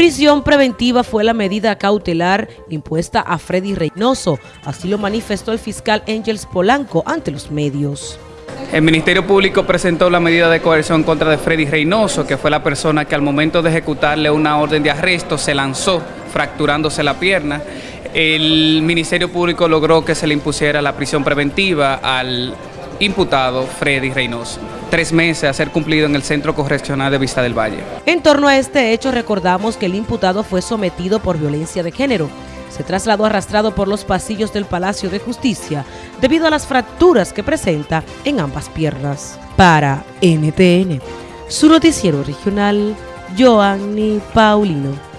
Prisión preventiva fue la medida cautelar impuesta a Freddy Reynoso, así lo manifestó el fiscal Angels Polanco ante los medios. El Ministerio Público presentó la medida de coerción contra de Freddy Reynoso, que fue la persona que al momento de ejecutarle una orden de arresto se lanzó fracturándose la pierna. El Ministerio Público logró que se le impusiera la prisión preventiva al imputado Freddy Reynoso. Tres meses a ser cumplido en el Centro Correccional de Vista del Valle. En torno a este hecho recordamos que el imputado fue sometido por violencia de género. Se trasladó arrastrado por los pasillos del Palacio de Justicia debido a las fracturas que presenta en ambas piernas. Para NTN, su noticiero regional, Joanny Paulino.